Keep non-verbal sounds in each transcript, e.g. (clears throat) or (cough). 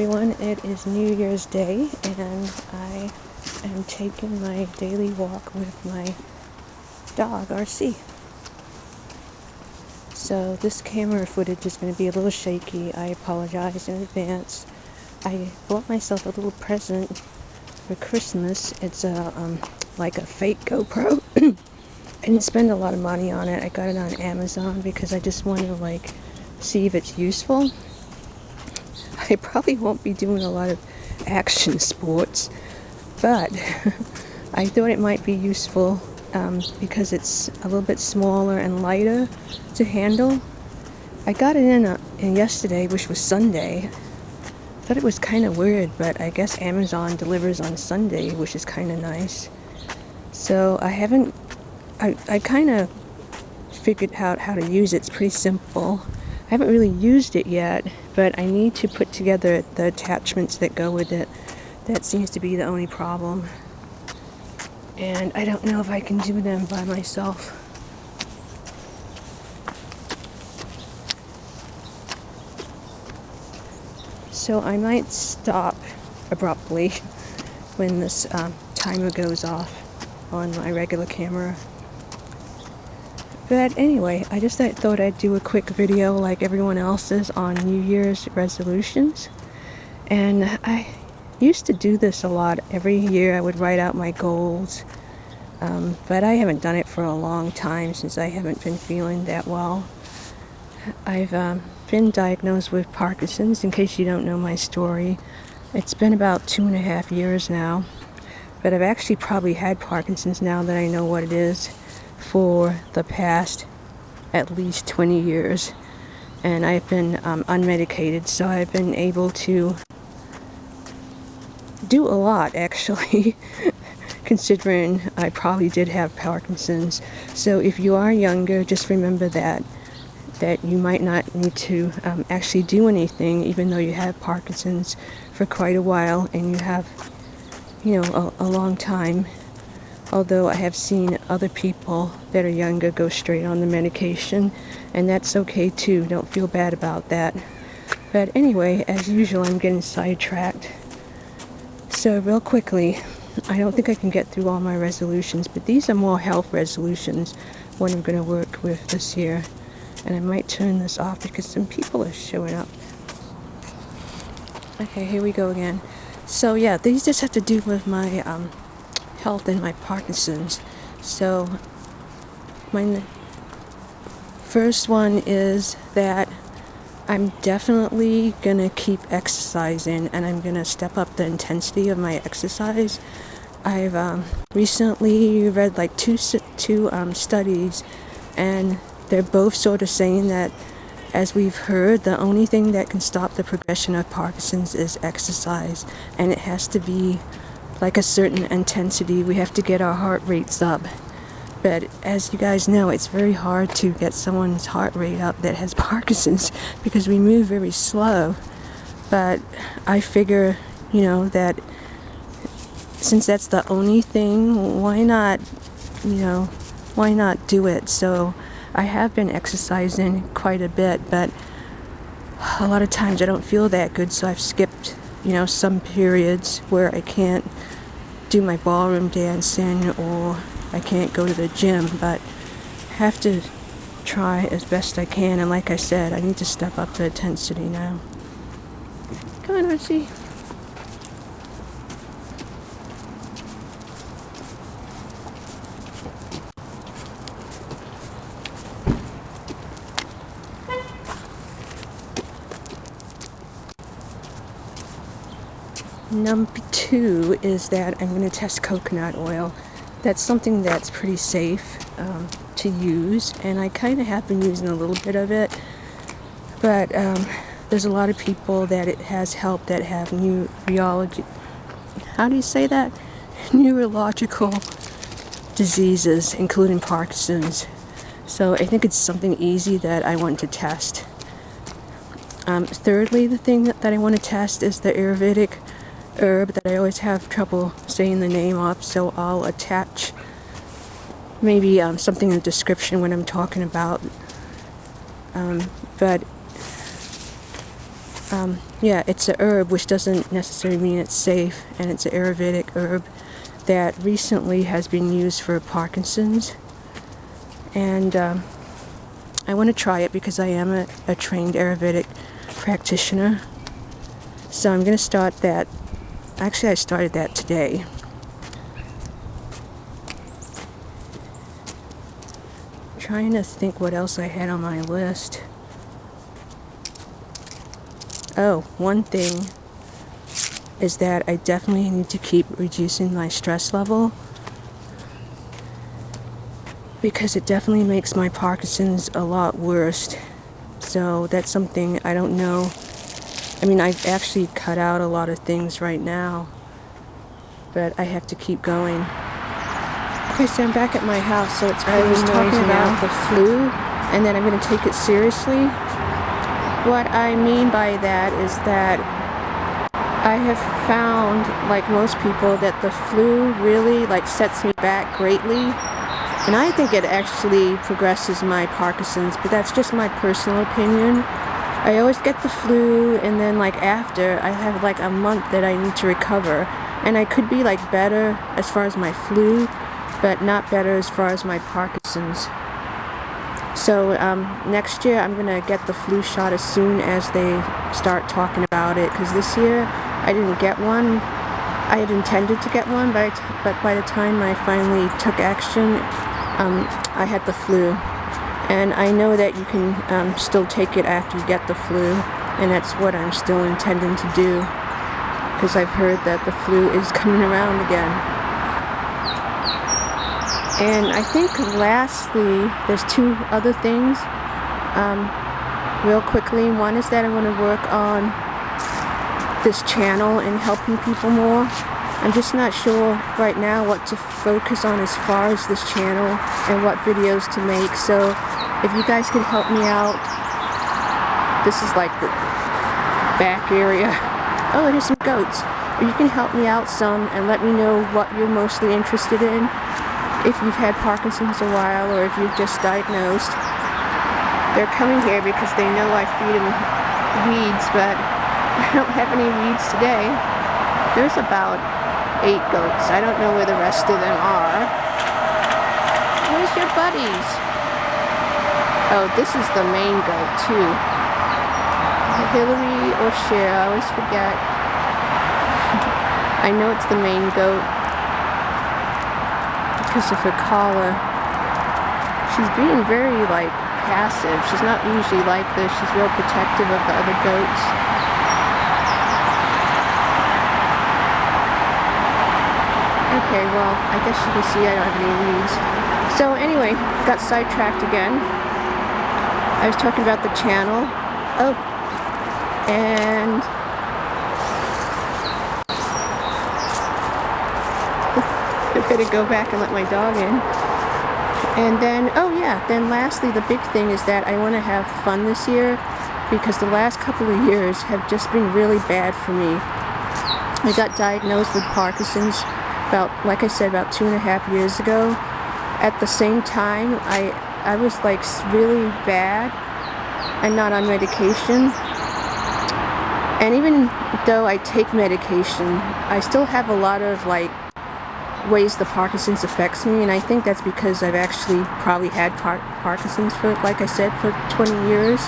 everyone, it is New Year's Day and I am taking my daily walk with my dog, Archie. So this camera footage is going to be a little shaky. I apologize in advance. I bought myself a little present for Christmas. It's a um, like a fake GoPro. (clears throat) I didn't spend a lot of money on it. I got it on Amazon because I just wanted to like see if it's useful. I probably won't be doing a lot of action sports, but (laughs) I thought it might be useful um, because it's a little bit smaller and lighter to handle. I got it in, a, in yesterday, which was Sunday. I thought it was kind of weird, but I guess Amazon delivers on Sunday, which is kind of nice. So I haven't, I, I kind of figured out how to use it. It's pretty simple. I haven't really used it yet, but I need to put together the attachments that go with it. That seems to be the only problem. And I don't know if I can do them by myself. So I might stop abruptly (laughs) when this um, timer goes off on my regular camera. But anyway, I just thought I'd do a quick video like everyone else's on New Year's resolutions. And I used to do this a lot. Every year I would write out my goals. Um, but I haven't done it for a long time since I haven't been feeling that well. I've um, been diagnosed with Parkinson's, in case you don't know my story. It's been about two and a half years now. But I've actually probably had Parkinson's now that I know what it is for the past at least 20 years. And I've been um, unmedicated so I've been able to do a lot actually (laughs) considering I probably did have Parkinson's. So if you are younger just remember that that you might not need to um, actually do anything even though you have Parkinson's for quite a while and you have you know a, a long time although I have seen other people that are younger go straight on the medication and that's okay too don't feel bad about that. But anyway as usual I'm getting sidetracked. So real quickly I don't think I can get through all my resolutions but these are more health resolutions what I'm going to work with this year. And I might turn this off because some people are showing up. Okay here we go again. So yeah these just have to do with my um, health and my Parkinson's. So my first one is that I'm definitely gonna keep exercising and I'm gonna step up the intensity of my exercise. I've um, recently read like two, two um, studies and they're both sort of saying that as we've heard, the only thing that can stop the progression of Parkinson's is exercise and it has to be like a certain intensity. We have to get our heart rates up. But as you guys know, it's very hard to get someone's heart rate up that has (laughs) Parkinson's because we move very slow. But I figure, you know, that since that's the only thing, why not, you know, why not do it? So I have been exercising quite a bit, but a lot of times I don't feel that good, so I've skipped, you know, some periods where I can't do my ballroom dancing or I can't go to the gym, but have to try as best I can. And like I said, I need to step up the intensity now. Come on, Archie. Number two is that I'm going to test coconut oil. That's something that's pretty safe um, to use, and I kind of have been using a little bit of it, but um, there's a lot of people that it has helped that have neurology. How do you say that? (laughs) Neurological diseases, including Parkinson's. So I think it's something easy that I want to test. Um, thirdly, the thing that, that I want to test is the Ayurvedic herb that I always have trouble saying the name of, so I'll attach maybe um, something in the description when I'm talking about. Um, but um, yeah, it's a herb, which doesn't necessarily mean it's safe, and it's an Ayurvedic herb that recently has been used for Parkinson's. And um, I want to try it because I am a, a trained Ayurvedic practitioner. So I'm going to start that. Actually, I started that today. trying to think what else I had on my list. Oh, one thing is that I definitely need to keep reducing my stress level because it definitely makes my Parkinson's a lot worse. So that's something I don't know. I mean, I've actually cut out a lot of things right now, but I have to keep going. Okay, so I'm back at my house, so it's I was talking about the flu, and then I'm going to take it seriously. What I mean by that is that I have found, like most people, that the flu really like sets me back greatly. And I think it actually progresses my Parkinson's, but that's just my personal opinion. I always get the flu, and then like after, I have like a month that I need to recover. And I could be like better as far as my flu, but not better as far as my Parkinson's. So um, next year I'm to get the flu shot as soon as they start talking about it because this year I didn't get one. I had intended to get one, but, but by the time I finally took action, um, I had the flu. And I know that you can um, still take it after you get the flu, and that's what I'm still intending to do because I've heard that the flu is (laughs) coming around again. And I think lastly, there's two other things um, real quickly. One is that I want to work on this channel and helping people more. I'm just not sure right now what to focus on as far as this channel and what videos to make. So if you guys could help me out, this is like the back area. (laughs) Oh, there's some goats. You can help me out some and let me know what you're mostly interested in if you've had Parkinson's a while or if you've just diagnosed. They're coming here because they know I feed them weeds, but (laughs) I don't have any weeds today. There's about eight goats. I don't know where the rest of them are. Where's your buddies? Oh, this is the main goat too. Hillary or Cher, I always forget. (laughs) I know it's the main goat Christopher Collar. She's being very, like, passive. She's not usually like this. She's real protective of the other goats. Okay, well, I guess you can see I don't have any weeds. So anyway, got sidetracked again. I was talking about the channel. Oh, and (laughs) gonna go back and let my dog in. And then, oh yeah, then lastly, the big thing is that I want to have fun this year because the last couple of years have just been really bad for me. I got diagnosed with Parkinson's about, like I said, about two and a half years ago. At the same time, I, I was like really bad and not on medication. And even though I take medication, I still have a lot of like ways the Parkinson's affects me, and I think that's because I've actually probably had par Parkinson's for, like I said, for 20 years.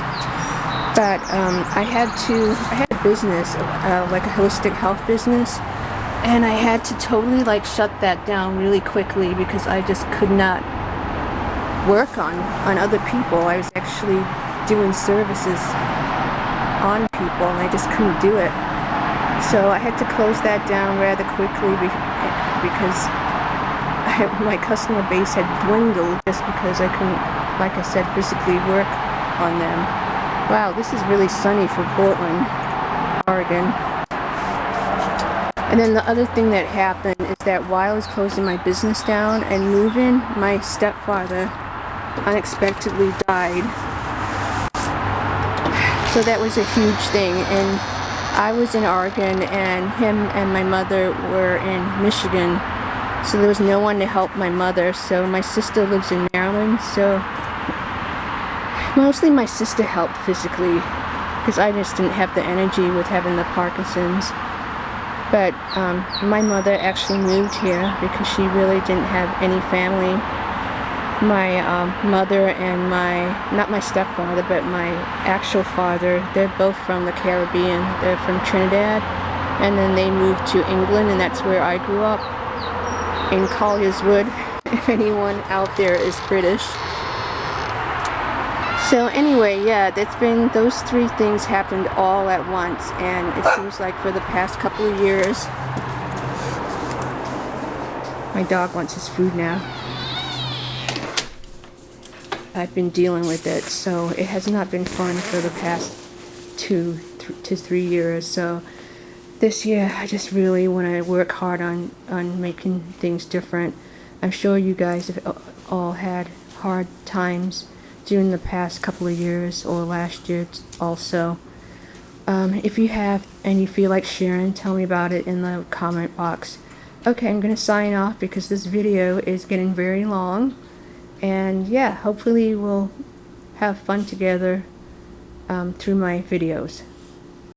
But um, I had to, I had a business, uh, like a holistic health business, and I had to totally like shut that down really quickly because I just could not work on, on other people. I was actually doing services on people, and I just couldn't do it. So I had to close that down rather quickly because I, (laughs) my customer base had dwindled just because I couldn't, like I said, physically work on them. Wow, this is really sunny for Portland, Oregon. And then the other thing that happened is that while I was closing my business down and moving, my stepfather unexpectedly died. So that was a huge thing. And I was in Oregon and him and my mother were in Michigan. So there was no one to help my mother. So my sister lives in Maryland. So mostly my sister helped physically. because I just didn't have the energy with having the Parkinson's. But um, my mother actually moved here because she really didn't have any family. My um, mother and my, not my stepfather, but my actual father, they're both from the Caribbean. They're from Trinidad. And then they moved to England, and that's where I grew up, in Collier's Wood, (laughs) if anyone out there is British. So anyway, yeah, that's been, those three things happened all at once, and it seems like for the past couple of years, my dog wants his food now. I've been dealing with it, so it has not been fun for the past two th to three years. So this year, I just really want to work hard on on making things different. I'm sure you guys have all had hard times during the past couple of years or last year also. Um, if you have and you feel like sharing, tell me about it in the comment box. Okay, I'm going to sign off because this video is getting very long. And yeah, hopefully we'll have fun together um, through my videos.